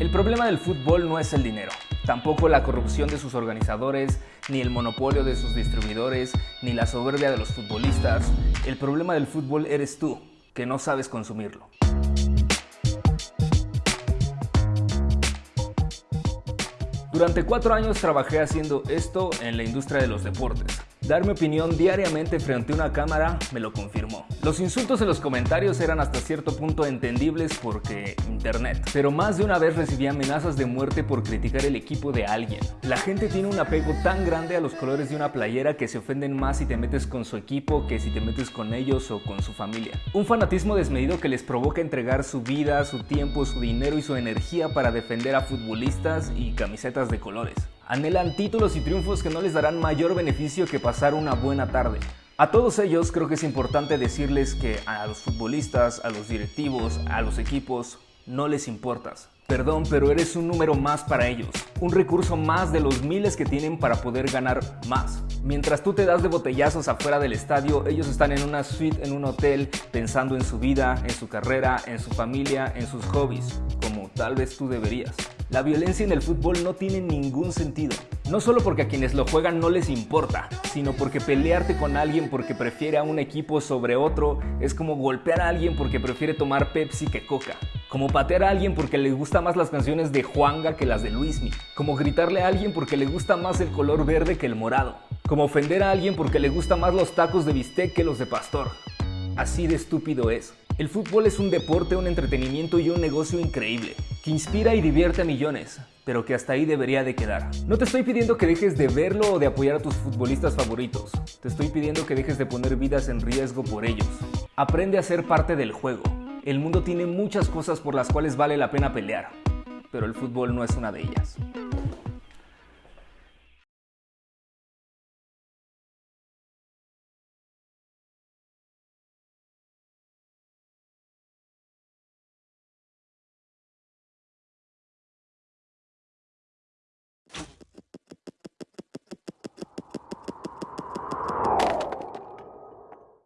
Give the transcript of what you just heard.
El problema del fútbol no es el dinero, tampoco la corrupción de sus organizadores, ni el monopolio de sus distribuidores, ni la soberbia de los futbolistas. El problema del fútbol eres tú, que no sabes consumirlo. Durante cuatro años trabajé haciendo esto en la industria de los deportes. Dar mi opinión diariamente frente a una cámara me lo confirmó. Los insultos en los comentarios eran hasta cierto punto entendibles porque internet, pero más de una vez recibí amenazas de muerte por criticar el equipo de alguien. La gente tiene un apego tan grande a los colores de una playera que se ofenden más si te metes con su equipo que si te metes con ellos o con su familia. Un fanatismo desmedido que les provoca entregar su vida, su tiempo, su dinero y su energía para defender a futbolistas y camisetas de colores. Anhelan títulos y triunfos que no les darán mayor beneficio que pasar una buena tarde. A todos ellos creo que es importante decirles que a los futbolistas, a los directivos, a los equipos, no les importas. Perdón, pero eres un número más para ellos, un recurso más de los miles que tienen para poder ganar más. Mientras tú te das de botellazos afuera del estadio, ellos están en una suite en un hotel pensando en su vida, en su carrera, en su familia, en sus hobbies, como tal vez tú deberías. La violencia en el fútbol no tiene ningún sentido. No solo porque a quienes lo juegan no les importa, sino porque pelearte con alguien porque prefiere a un equipo sobre otro es como golpear a alguien porque prefiere tomar Pepsi que Coca. Como patear a alguien porque le gustan más las canciones de Juanga que las de Luismi. Como gritarle a alguien porque le gusta más el color verde que el morado. Como ofender a alguien porque le gustan más los tacos de bistec que los de pastor. Así de estúpido es. El fútbol es un deporte, un entretenimiento y un negocio increíble, inspira y divierte a millones, pero que hasta ahí debería de quedar. No te estoy pidiendo que dejes de verlo o de apoyar a tus futbolistas favoritos, te estoy pidiendo que dejes de poner vidas en riesgo por ellos. Aprende a ser parte del juego. El mundo tiene muchas cosas por las cuales vale la pena pelear, pero el fútbol no es una de ellas.